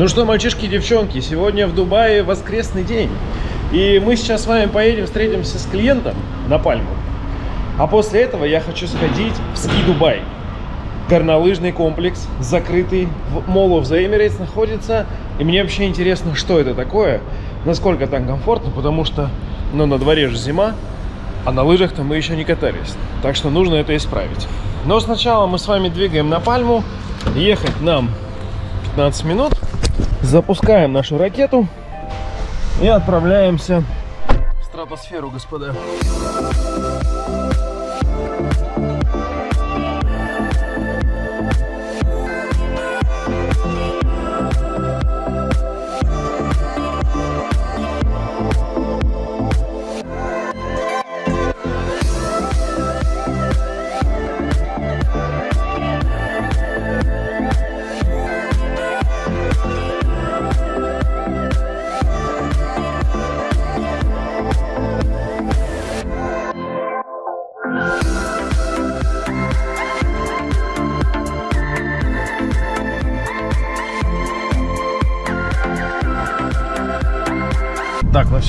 Ну что, мальчишки и девчонки, сегодня в Дубае воскресный день. И мы сейчас с вами поедем, встретимся с клиентом на Пальму. А после этого я хочу сходить в Ски Дубай. Горнолыжный комплекс, закрытый в Mall of the Emirates находится. И мне вообще интересно, что это такое, насколько там комфортно, потому что, ну, на дворе же зима, а на лыжах-то мы еще не катались. Так что нужно это исправить. Но сначала мы с вами двигаем на Пальму. Ехать нам 15 минут. Запускаем нашу ракету и отправляемся в стратосферу, господа.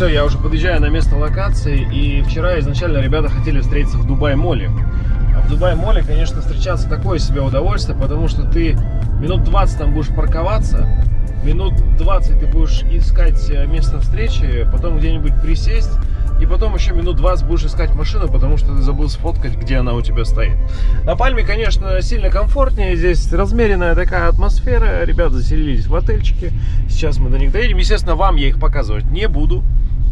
Все, я уже подъезжаю на место локации, и вчера изначально ребята хотели встретиться в Дубай-моле. А в Дубай-моле, конечно, встречаться такое себе удовольствие, потому что ты минут 20 там будешь парковаться, минут 20 ты будешь искать э, место встречи, потом где-нибудь присесть, и потом еще минут 20 будешь искать машину, потому что ты забыл сфоткать, где она у тебя стоит. На Пальме, конечно, сильно комфортнее. Здесь размеренная такая атмосфера. Ребята заселились в отельчики. Сейчас мы до них доедем. Естественно, вам я их показывать не буду.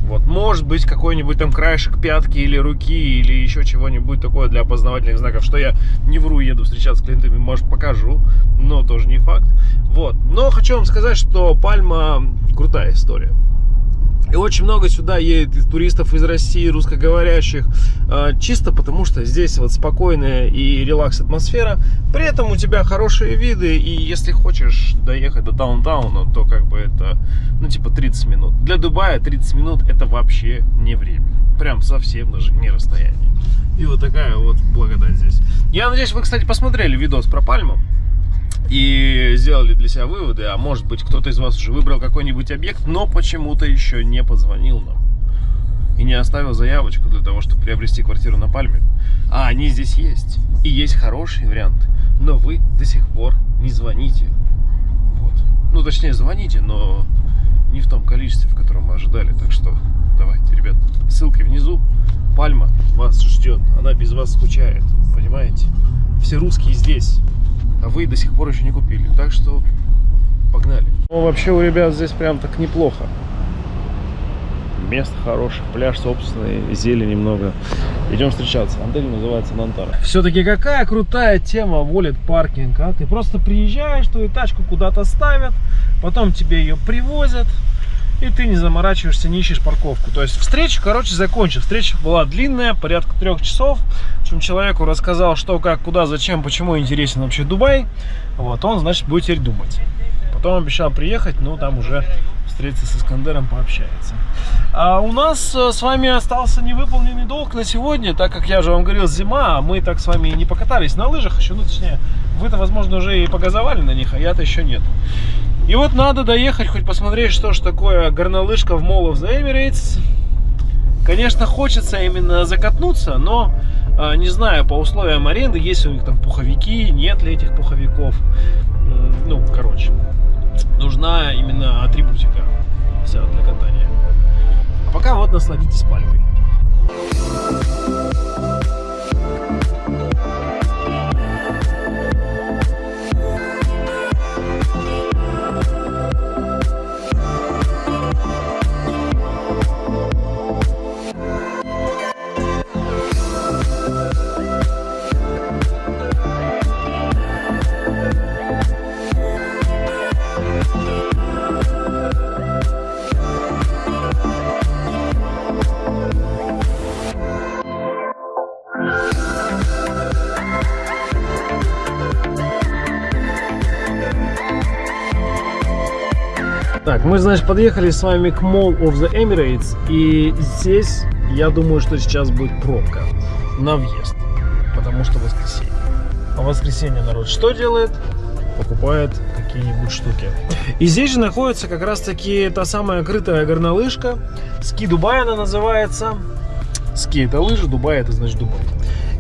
Вот, может быть, какой-нибудь там краешек пятки или руки, или еще чего-нибудь такое для опознавательных знаков, что я не вру, еду встречаться с клиентами, может, покажу, но тоже не факт. Вот, но хочу вам сказать, что Пальма крутая история. И очень много сюда едет туристов из России, русскоговорящих, а, чисто потому что здесь вот спокойная и релакс атмосфера. При этом у тебя хорошие виды, и если хочешь доехать до даунтауна, то как бы это, ну типа 30 минут. Для Дубая 30 минут это вообще не время. Прям совсем даже не расстояние. И вот такая вот благодать здесь. Я надеюсь, вы, кстати, посмотрели видос про Пальму и сделали для себя выводы, а может быть кто-то из вас уже выбрал какой-нибудь объект, но почему-то еще не позвонил нам и не оставил заявочку для того, чтобы приобрести квартиру на Пальме. А они здесь есть, и есть хорошие варианты, но вы до сих пор не звоните. Вот. Ну, точнее, звоните, но не в том количестве, в котором мы ожидали, так что давайте, ребят, ссылка внизу, Пальма вас ждет, она без вас скучает, понимаете? Все русские здесь а вы до сих пор еще не купили. Так что погнали. Ну, вообще у ребят здесь прям так неплохо. Место хорошее, пляж собственный, зелень немного. Идем встречаться. Отель называется Нантара. Все-таки какая крутая тема волит паркинг, а? Ты просто приезжаешь, твою тачку куда-то ставят, потом тебе ее привозят, и ты не заморачиваешься, не ищешь парковку. То есть встреча, короче, закончилась. Встреча была длинная, порядка трех часов. В общем, человеку рассказал, что, как, куда, зачем, почему интересен вообще Дубай. Вот, он, значит, будет теперь думать. Потом обещал приехать, ну, там уже встретиться с Искандером, пообщается. А у нас э, с вами остался невыполненный долг на сегодня, так как я же вам говорил, зима, а мы так с вами не покатались на лыжах еще, ну, точнее, вы-то, возможно, уже и погазовали на них, а я-то еще нет. И вот надо доехать, хоть посмотреть, что ж такое горнолыжка в Mall of the Emirates. Конечно, хочется именно закатнуться, но а, не знаю, по условиям аренды, есть у них там пуховики, нет ли этих пуховиков. Ну, короче, нужна именно атрибутика вся для катания. А пока вот насладитесь пальмой. Мы, значит, подъехали с вами к Mall of the Emirates. И здесь, я думаю, что сейчас будет пробка на въезд. Потому что воскресенье. А воскресенье народ что делает? Покупает какие-нибудь штуки. И здесь же находится как раз-таки та самая крытая горнолыжка. Ски Дубай она называется. Ски это лыжи, Дубай это значит Дубай.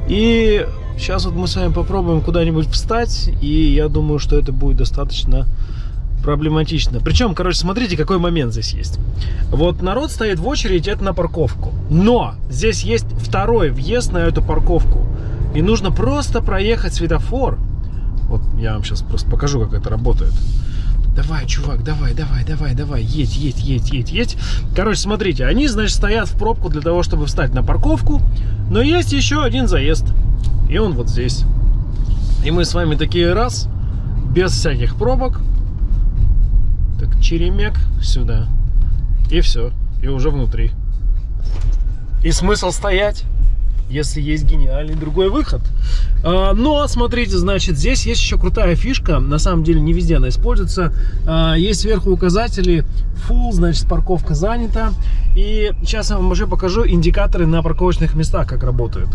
И сейчас вот мы с вами попробуем куда-нибудь встать. И я думаю, что это будет достаточно проблематично. Причем, короче, смотрите, какой момент здесь есть. Вот народ стоит в очередь, это на парковку. Но здесь есть второй въезд на эту парковку. И нужно просто проехать светофор. Вот я вам сейчас просто покажу, как это работает. Давай, чувак, давай, давай, давай, давай, едь, едь, едь, едь, едь. Короче, смотрите, они, значит, стоят в пробку для того, чтобы встать на парковку. Но есть еще один заезд. И он вот здесь. И мы с вами такие раз, без всяких пробок, черемек сюда. И все. И уже внутри. И смысл стоять, если есть гениальный другой выход. А, но, смотрите, значит, здесь есть еще крутая фишка. На самом деле, не везде она используется. А, есть сверху указатели full, значит, парковка занята. И сейчас я вам уже покажу индикаторы на парковочных местах, как работают.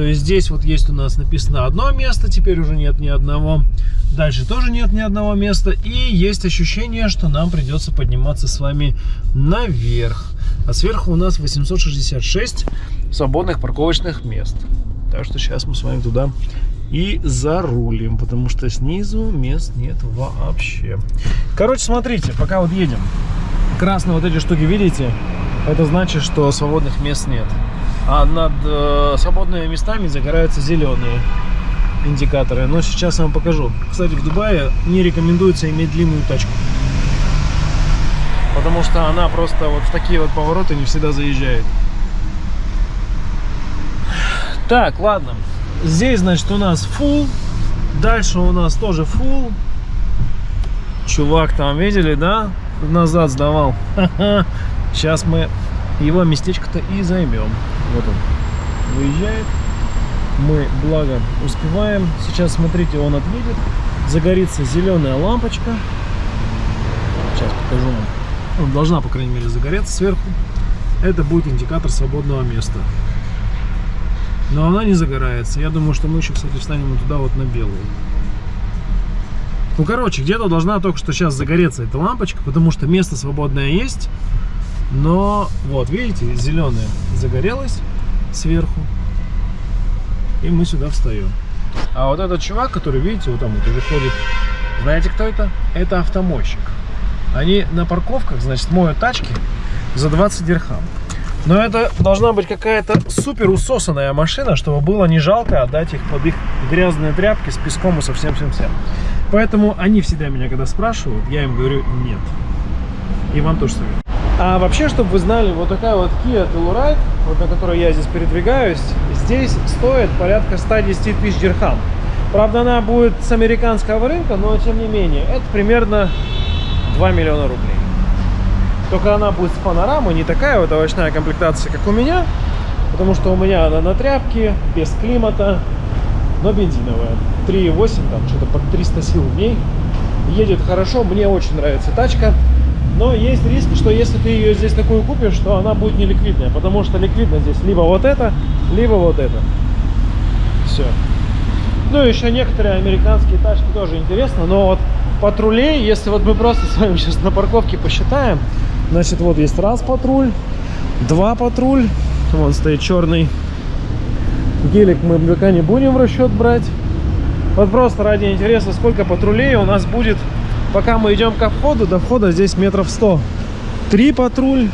То есть здесь вот есть у нас написано одно место, теперь уже нет ни одного. Дальше тоже нет ни одного места. И есть ощущение, что нам придется подниматься с вами наверх. А сверху у нас 866 свободных парковочных мест. Так что сейчас мы с вами туда и зарулим, потому что снизу мест нет вообще. Короче, смотрите, пока вот едем, красные вот эти штуки, видите? Это значит, что свободных мест нет. А над э, свободными местами загораются зеленые индикаторы. Но сейчас я вам покажу. Кстати, в Дубае не рекомендуется иметь длинную тачку. Потому что она просто вот в такие вот повороты не всегда заезжает. Так, ладно. Здесь, значит, у нас full. Дальше у нас тоже full. Чувак там, видели, да? Назад сдавал. Сейчас мы его местечко-то и займем. Вот он выезжает. Мы, благо, успеваем. Сейчас, смотрите, он отъедет. Загорится зеленая лампочка. Сейчас покажу вам. Он должна, по крайней мере, загореться сверху. Это будет индикатор свободного места. Но она не загорается. Я думаю, что мы еще, кстати, встанем туда вот на белую. Ну, короче, где-то должна только что сейчас загореться эта лампочка, потому что место свободное есть. Но вот, видите, зеленая загорелась сверху. И мы сюда встаем. А вот этот чувак, который, видите, вот там вот ходит, знаете, кто это? Это автомойщик. Они на парковках, значит, моют тачки за 20 дирхам. Но это должна быть какая-то супер усосанная машина, чтобы было не жалко отдать их под их грязные тряпки с песком и со всем-всем-всем. Поэтому они всегда меня, когда спрашивают, я им говорю нет. И вам тоже советую. А вообще, чтобы вы знали, вот такая вот Kia Telluride, вот на которой я здесь передвигаюсь, здесь стоит порядка 110 тысяч дирхам. Правда, она будет с американского рынка, но тем не менее, это примерно 2 миллиона рублей. Только она будет с панорамой, не такая вот овощная комплектация, как у меня, потому что у меня она на тряпке, без климата, но бензиновая. 3,8, там что-то под 300 сил в ней. Едет хорошо, мне очень нравится тачка. Но есть риск, что если ты ее здесь такую купишь, то она будет не ликвидная, потому что ликвидно здесь либо вот это, либо вот это. Все. Ну, еще некоторые американские тачки тоже интересно, но вот патрулей, если вот мы просто с вами сейчас на парковке посчитаем, значит, вот есть раз патруль, два патруль, вон стоит черный гелик, мы пока не будем в расчет брать. Вот просто ради интереса, сколько патрулей у нас будет Пока мы идем ко входу, до входа здесь метров 100. Три патруль.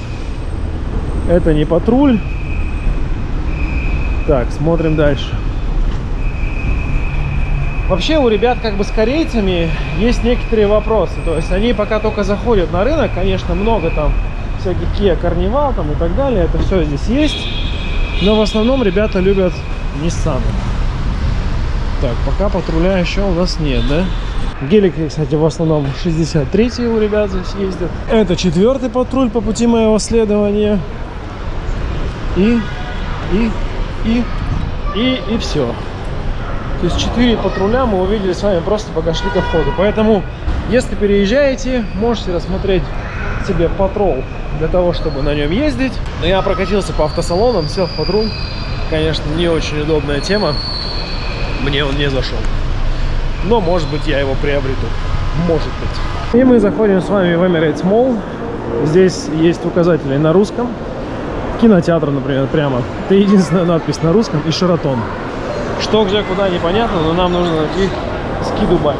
Это не патруль. Так, смотрим дальше. Вообще у ребят как бы с корейцами есть некоторые вопросы. То есть они пока только заходят на рынок, конечно, много там всяких Kia Carnival там и так далее. Это все здесь есть. Но в основном ребята любят Nissan. Так, пока патруля еще у нас нет, да? Гелики, кстати, в основном 63 у ребят здесь ездят. Это четвертый патруль по пути моего следования. И, и, и, и, и все. То есть 4 патруля мы увидели с вами просто пока шли ко входу. Поэтому, если переезжаете, можете рассмотреть себе патрол для того, чтобы на нем ездить. Но я прокатился по автосалонам, сел в патруль. Конечно, не очень удобная тема. Мне он не зашел но может быть я его приобрету. может быть. И мы заходим с вами в Emirates Mall. Здесь есть указатели на русском. Кинотеатр, например, прямо. Это единственная надпись на русском и Шератон. Что, где, куда, непонятно, но нам нужно найти Ски Дубай.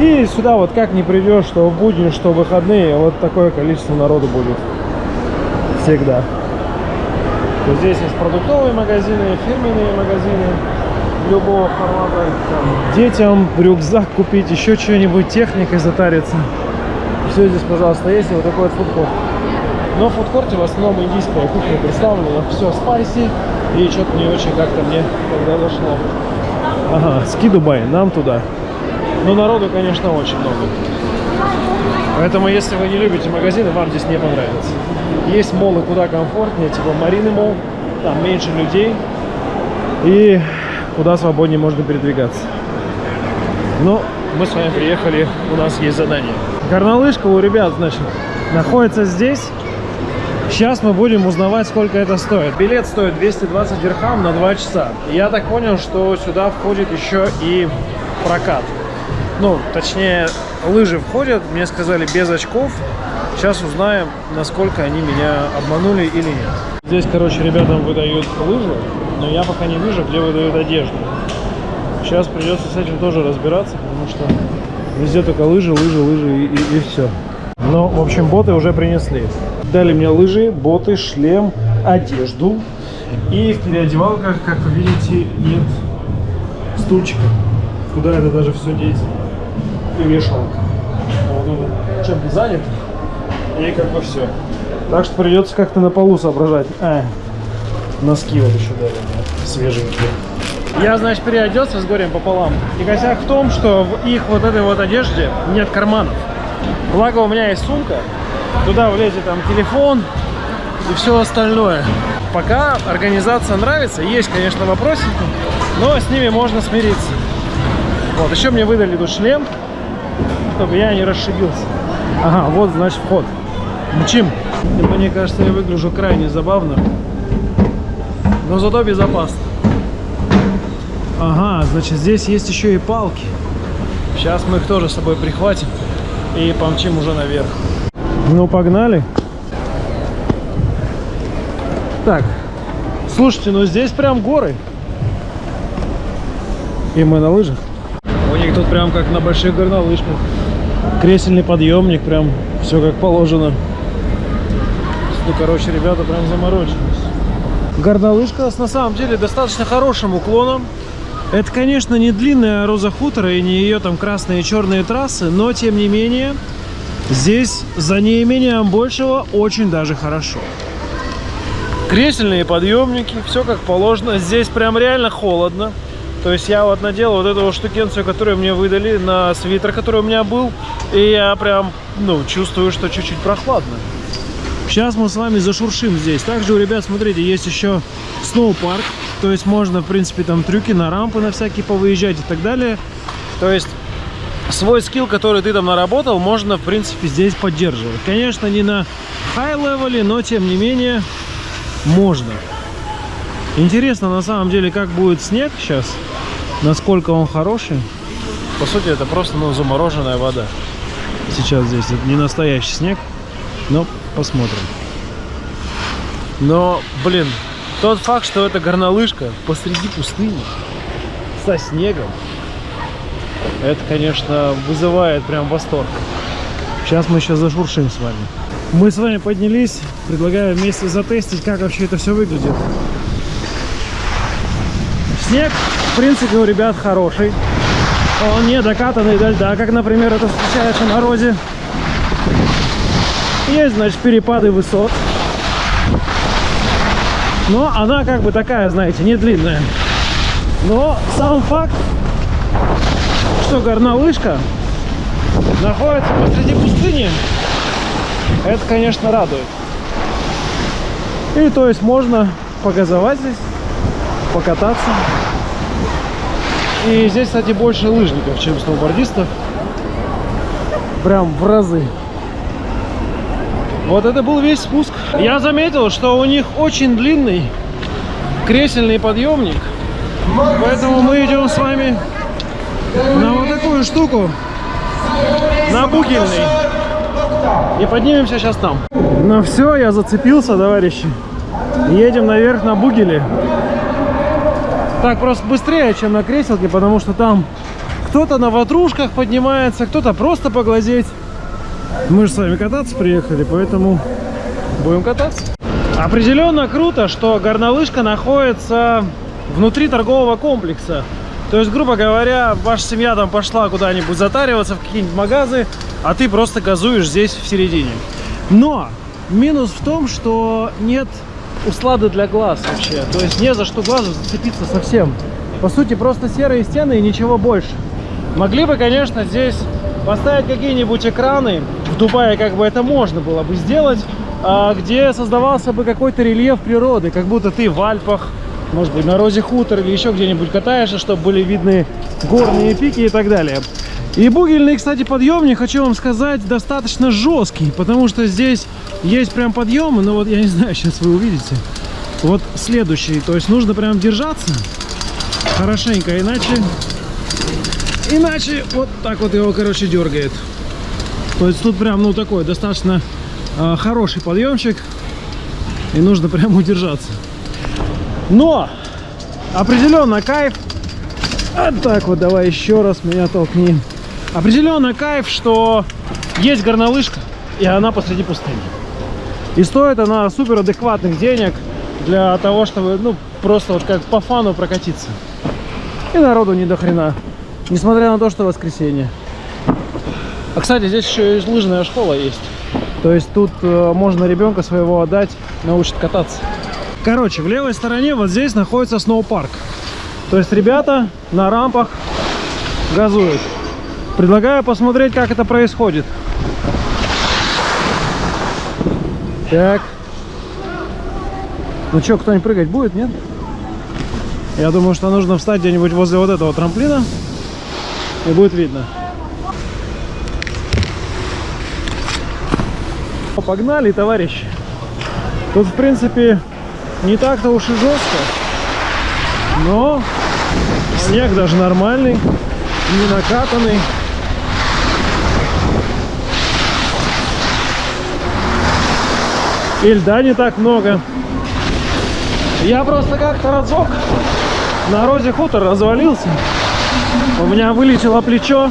И сюда вот как не придешь, что в будни, что в выходные, вот такое количество народу будет. Всегда. Здесь есть продуктовые магазины, фирменные магазины любого формата. Детям рюкзак купить, еще что-нибудь, техникой затариться. Все здесь, пожалуйста, есть. И вот такой вот фудкорт. Но в фудкорте в основном индийская кухня представлена. Все спайси. И что-то не очень как-то мне тогда зашло. Ага, ски Дубай, нам туда. Но народу, конечно, очень много. Поэтому, если вы не любите магазины, вам здесь не понравится. Есть молы куда комфортнее, типа Марины Мол. Там меньше людей. И куда свободнее можно передвигаться. Но мы с вами приехали, у нас есть задание. Горнолыжка у ребят, значит, находится здесь. Сейчас мы будем узнавать, сколько это стоит. Билет стоит 220 дирхам на 2 часа. Я так понял, что сюда входит еще и прокат. Ну, точнее, лыжи входят, мне сказали, без очков. Сейчас узнаем, насколько они меня обманули или нет. Здесь, короче, ребятам выдают лыжи, но я пока не вижу, где выдают одежду. Сейчас придется с этим тоже разбираться, потому что везде только лыжи, лыжи, лыжи и, и, и все. Но, в общем, боты уже принесли. Дали мне лыжи, боты, шлем, одежду. И в переодевалках, как вы видите, нет стульчика. Куда это даже все деть? И вешалка. Вот чем-то занят. И как бы все. Так что придется как-то на полу соображать. А, носки вот еще дали мне, свеженькие. Я, значит, переоделся с горем пополам. И косяк в том, что в их вот этой вот одежде нет карманов. Благо у меня есть сумка. Туда влезет там телефон и все остальное. Пока организация нравится. Есть, конечно, вопросики, но с ними можно смириться. Вот, еще мне выдали тут шлем, чтобы я не расшибился. Ага, вот, значит, вход. Мчим. Мне кажется, я выгляжу крайне забавно. Но зато безопасно. Ага, значит, здесь есть еще и палки. Сейчас мы их тоже с собой прихватим и помчим уже наверх. Ну, погнали. Так, слушайте, ну здесь прям горы. И мы на лыжах. У них тут прям как на больших горнолыжках. Кресельный подъемник, прям все как положено. Ну, короче, ребята прям заморочились. Горнолыжка с на самом деле достаточно хорошим уклоном. Это, конечно, не длинная Роза Хутора и не ее там красные и черные трассы, но, тем не менее, здесь за неимением большего очень даже хорошо. Кресельные подъемники, все как положено. Здесь прям реально холодно. То есть я вот надел вот эту штукенцию, которую мне выдали на свитер, который у меня был. И я прям, ну, чувствую, что чуть-чуть прохладно. Сейчас мы с вами зашуршим здесь. Также у ребят, смотрите, есть еще сноупарк. То есть можно, в принципе, там трюки на рампы на всякие повыезжать и так далее. То есть свой скилл, который ты там наработал, можно, в принципе, здесь поддерживать. Конечно, не на high-level е, но, тем не менее, можно. Интересно, на самом деле, как будет снег сейчас. Насколько он хороший. По сути, это просто, ну, замороженная вода. Сейчас здесь. Это не настоящий снег. Но посмотрим. Но, блин, тот факт, что это горнолыжка посреди пустыни со снегом, это, конечно, вызывает прям восторг. Сейчас мы еще зашуршим с вами. Мы с вами поднялись, предлагаю вместе затестить, как вообще это все выглядит. Снег, в принципе, у ребят хороший. Он не докатанный до льда, как, например, это встречается на розе. Есть, значит, перепады высот. Но она как бы такая, знаете, не длинная. Но сам факт, что горнолыжка находится посреди пустыни, это, конечно, радует. И то есть можно погазовать здесь, покататься. И здесь, кстати, больше лыжников, чем сноубордистов. Прям в разы. Вот это был весь спуск. Я заметил, что у них очень длинный кресельный подъемник. Поэтому мы идем с вами на вот такую штуку. на Бугельный. И поднимемся сейчас там. Ну все, я зацепился, товарищи. Едем наверх на Бугеле. Так, просто быстрее, чем на креселке, потому что там кто-то на ватрушках поднимается, кто-то просто поглазеть. Мы же с вами кататься приехали, поэтому будем кататься. Определенно круто, что горнолыжка находится внутри торгового комплекса. То есть, грубо говоря, ваша семья там пошла куда-нибудь затариваться в какие-нибудь магазы, а ты просто газуешь здесь в середине. Но минус в том, что нет услады для глаз вообще. То есть не за что глазу зацепиться совсем. По сути, просто серые стены и ничего больше. Могли бы, конечно, здесь поставить какие-нибудь экраны. Дубае как бы это можно было бы сделать, а, где создавался бы какой-то рельеф природы, как будто ты в Альпах, может быть, на Розе Хутор или еще где-нибудь катаешься, чтобы были видны горные пики и так далее. И бугельный, кстати, подъемник, хочу вам сказать, достаточно жесткий, потому что здесь есть прям подъемы, но вот я не знаю, сейчас вы увидите. Вот следующий, то есть нужно прям держаться хорошенько, иначе, иначе вот так вот его, короче, дергает. То есть тут прям, ну, такой достаточно э, хороший подъемчик, и нужно прям удержаться. Но определенно кайф. Вот так вот, давай еще раз меня толкни. Определенно кайф, что есть горнолыжка, и она посреди пустыни. И стоит она супер адекватных денег для того, чтобы, ну, просто вот как по фану прокатиться. И народу не до хрена. Несмотря на то, что воскресенье. А, кстати, здесь еще и лыжная школа есть. То есть тут э, можно ребенка своего отдать, научит кататься. Короче, в левой стороне вот здесь находится сноупарк. То есть ребята на рампах газуют. Предлагаю посмотреть, как это происходит. Так. Ну что, кто-нибудь прыгать будет, нет? Я думаю, что нужно встать где-нибудь возле вот этого трамплина. И будет видно. Погнали, товарищи. Тут, в принципе, не так-то уж и жестко. Но снег даже нормальный, не накатанный. И льда не так много. Я просто как-то разок на розе хутор развалился. У меня вылетело плечо.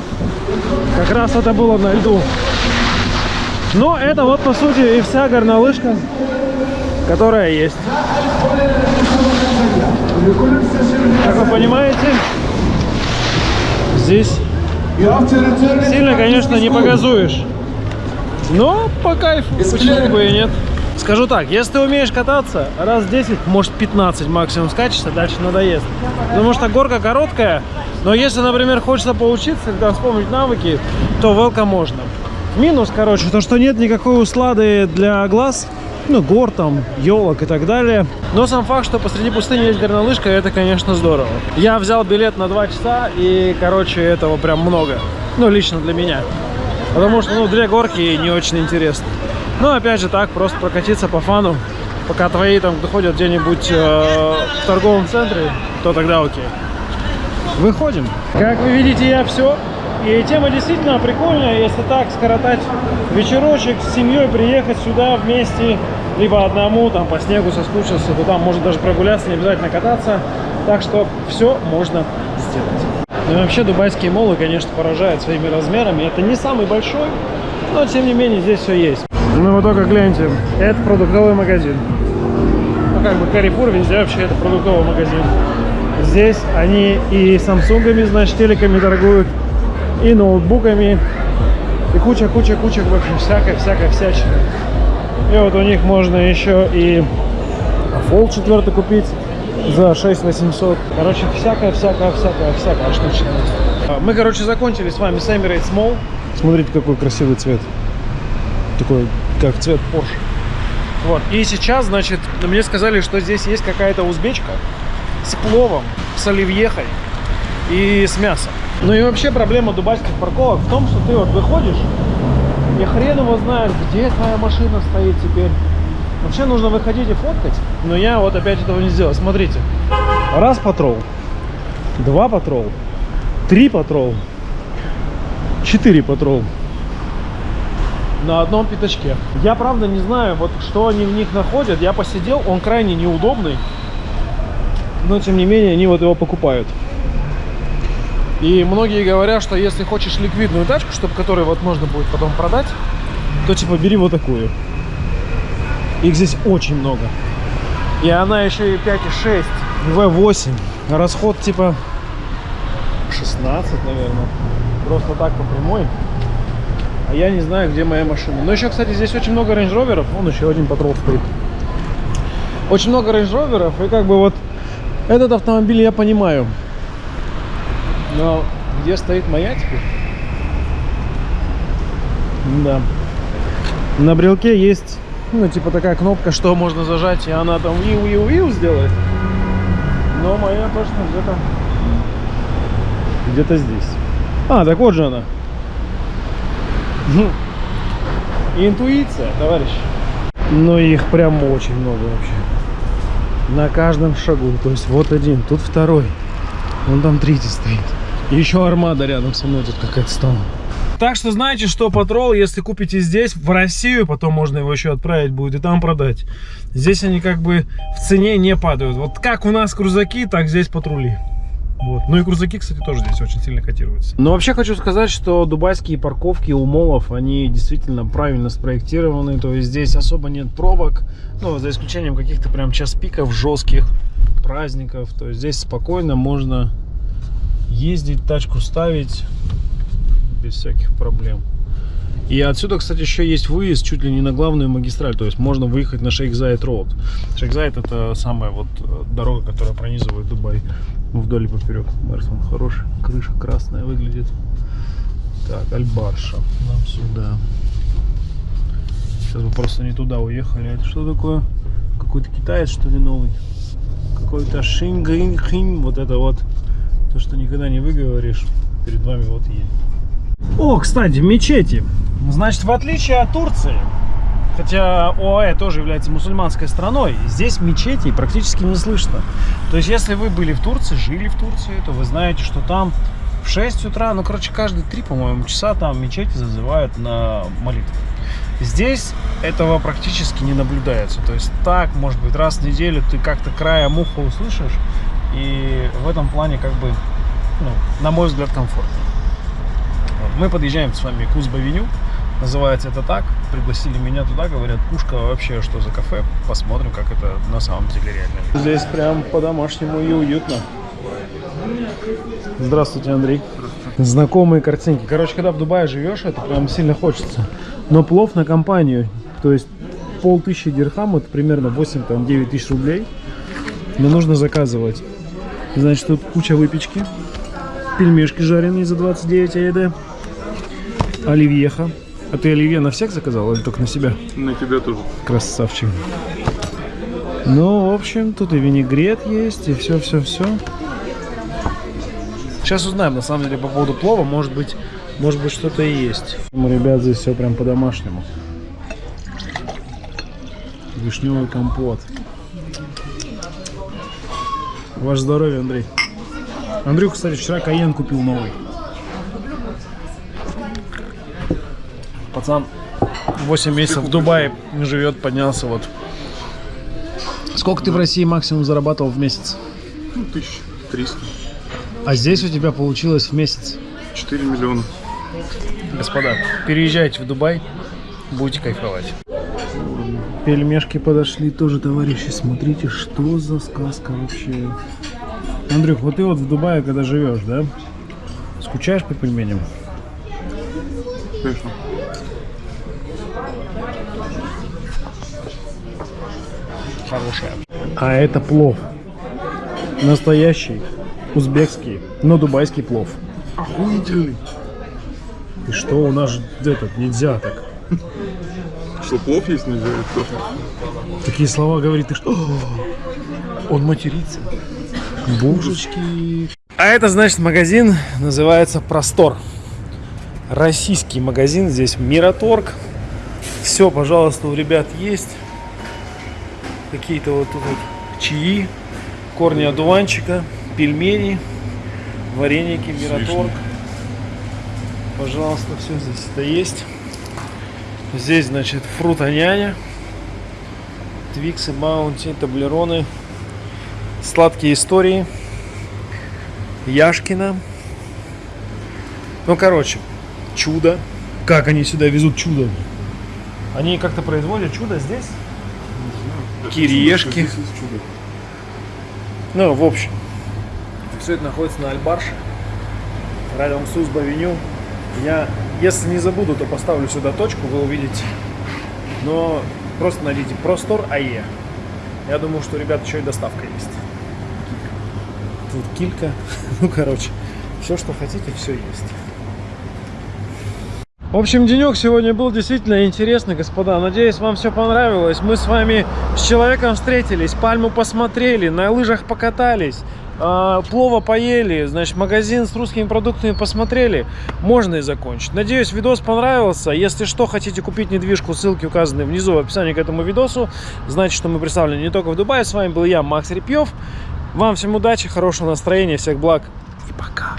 Как раз это было на льду. Но это вот по сути и вся горнолыжка, которая есть. Как вы понимаете, здесь сильно, конечно, не погазуешь. Но по кайфу, почему бы и нет. Скажу так, если ты умеешь кататься, раз 10, может 15 максимум скачешься, дальше надоест. Потому что горка короткая, но если, например, хочется поучиться, когда вспомнить навыки, то велка можно. Минус, короче, то, что нет никакой услады для глаз, ну, гор там, елок и так далее. Но сам факт, что посреди пустыни есть горнолыжка, это, конечно, здорово. Я взял билет на 2 часа, и, короче, этого прям много. Ну, лично для меня. Потому что, ну, две горки не очень интересно. Но, опять же, так, просто прокатиться по фану. Пока твои там доходят где-нибудь э, в торговом центре, то тогда окей. Выходим. Как вы видите, я все. И тема действительно прикольная, если так скоротать вечерочек с семьей, приехать сюда вместе, либо одному, там по снегу соскучился, то там можно даже прогуляться, не обязательно кататься. Так что все можно сделать. Ну и вообще дубайские молы, конечно, поражают своими размерами. Это не самый большой, но тем не менее здесь все есть. Ну вы только гляньте, это продуктовый магазин. Ну как бы Carrefour везде вообще это продуктовый магазин. Здесь они и самсунгами, значит, телеками торгуют, и ноутбуками, и куча-куча-куча вообще всякой-всякой всячины. И вот у них можно еще и Fold 4 купить за 6800. Короче, всякая-всякая-всякая-всякая штучка. Мы, короче, закончили с вами с Emirates Mall. Смотрите, какой красивый цвет. Такой, как цвет Porsche. Вот. И сейчас, значит, мне сказали, что здесь есть какая-то узбечка с пловом, с оливьехой и с мясом. Ну и вообще проблема дубайских парковок в том, что ты вот выходишь, и хрен его знает, где твоя машина стоит теперь. Вообще нужно выходить и фоткать, но я вот опять этого не сделал. Смотрите, раз патрол, два патрол, три патрол, 4 патрол на одном пятачке. Я правда не знаю, вот что они в них находят. Я посидел, он крайне неудобный. Но тем не менее они вот его покупают. И многие говорят, что если хочешь ликвидную тачку, чтобы которую вот можно будет потом продать, то типа бери вот такую. Их здесь очень много. И она еще и 5,6, V8. Расход типа 16, наверное. Просто так по прямой. А я не знаю, где моя машина. Но еще, кстати, здесь очень много Range Rover ов. Вон еще один Patrol стоит. Очень много Range Rover ов. И как бы вот этот автомобиль я понимаю. Но где стоит моя теперь? Да. На брелке есть, ну, типа такая кнопка, что можно зажать, и она там виу-виу-виу сделает. Но моя точно где-то где-то здесь. А, так вот же она. Интуиция, товарищ. Но их прям очень много вообще. На каждом шагу. То есть вот один, тут второй. Вон там третий стоит. И еще армада рядом со мной тут какая-то стала. Так что знаете, что патрол, если купите здесь, в Россию, потом можно его еще отправить будет и там продать. Здесь они как бы в цене не падают. Вот как у нас крузаки, так здесь патрули. Вот. Ну и крузаки, кстати, тоже здесь очень сильно котируются. Но вообще хочу сказать, что дубайские парковки у молов, они действительно правильно спроектированы. То есть здесь особо нет пробок, ну, за исключением каких-то прям час пиков жестких праздников. То есть здесь спокойно можно ездить, тачку ставить без всяких проблем. И отсюда, кстати, еще есть выезд чуть ли не на главную магистраль. То есть можно выехать на Шейхзайд Роуд. Шейхзайд это самая вот э, дорога, которая пронизывает Дубай вдоль и поперек. Мерсон хороший. Крыша красная выглядит. Так, Альбарша. Нам сюда. Сейчас мы просто не туда уехали. Это что такое? Какой-то китаец, что ли, новый? Какой-то шингринхин. Вот это вот. То, что никогда не выговоришь. Перед вами вот едет. О, кстати, мечети. Значит, в отличие от Турции, хотя ОАЭ тоже является мусульманской страной, здесь мечетей практически не слышно. То есть, если вы были в Турции, жили в Турции, то вы знаете, что там в 6 утра, ну, короче, каждые 3, по-моему, часа там мечети зазывают на молитву. Здесь этого практически не наблюдается. То есть так, может быть, раз в неделю ты как-то края муха услышишь. И в этом плане, как бы, ну, на мой взгляд, комфортно. Вот. Мы подъезжаем с вами к Узбавеню. Называется это так. Пригласили меня туда, говорят, пушка вообще что за кафе. Посмотрим, как это на самом деле реально. Здесь прям по-домашнему и уютно. Здравствуйте, Андрей. Здравствуйте. Знакомые картинки. Короче, когда в Дубае живешь, это прям сильно хочется. Но плов на компанию, то есть полтысячи дирхам, это примерно 8-9 тысяч рублей. Мне нужно заказывать. Значит, тут куча выпечки. Пельмешки жареные за 29 АЕД. Оливьеха. А ты оливье на всех заказал или только на себя? На тебя тоже. Красавчик. Ну, в общем, тут и винегрет есть, и все-все-все. Сейчас узнаем, на самом деле, по поводу плова. Может быть, может быть что-то и есть. Ребят, здесь все прям по-домашнему. Вишневый компот. Ваше здоровье, Андрей. Андрюх, кстати, вчера Каен купил новый. Пацан 8 месяцев в Дубае живет, поднялся вот. Сколько ты в России максимум зарабатывал в месяц? Ну, 1300. А здесь у тебя получилось в месяц? 4 миллиона. Господа, переезжайте в Дубай, будете кайфовать. Пельмешки подошли тоже, товарищи. Смотрите, что за сказка вообще. Андрюх, вот ты вот в Дубае, когда живешь, да? Скучаешь по пельменям? Конечно. Хорошая. А это плов. Настоящий, узбекский, но дубайский плов. Охуительный. И что у нас этот нельзя так? Что, плов есть нельзя? Такие слова говорит, ты что? Он матерится. Божечки. А это значит магазин называется Простор. Российский магазин. Здесь Мираторг. Все, пожалуйста, у ребят есть. Какие-то вот тут вот чаи, корни одуванчика, пельмени, вареники, Мираторг. Пожалуйста, все здесь это есть. Здесь, значит, фрута няня. Твиксы, Маунти, таблероны. Сладкие истории. Яшкина. Ну, короче, чудо. Как они сюда везут чудо? Они как-то производят чудо здесь? Кириешки. Ну, в общем. Все это находится на Альбарше. Рядом с Узб-авеню. Я, если не забуду, то поставлю сюда точку, вы увидите. Но просто найдите Простор АЕ. Я думаю, что, ребят, еще и доставка есть. Тут килька. Ну, короче, все, что хотите, все есть. В общем, денек сегодня был действительно интересный, господа. Надеюсь, вам все понравилось. Мы с вами с человеком встретились, пальму посмотрели, на лыжах покатались, плова поели, значит, магазин с русскими продуктами посмотрели. Можно и закончить. Надеюсь, видос понравился. Если что, хотите купить недвижку, ссылки указаны внизу в описании к этому видосу. Значит, что мы представлены не только в Дубае. С вами был я, Макс Репьев. Вам всем удачи, хорошего настроения, всех благ и пока.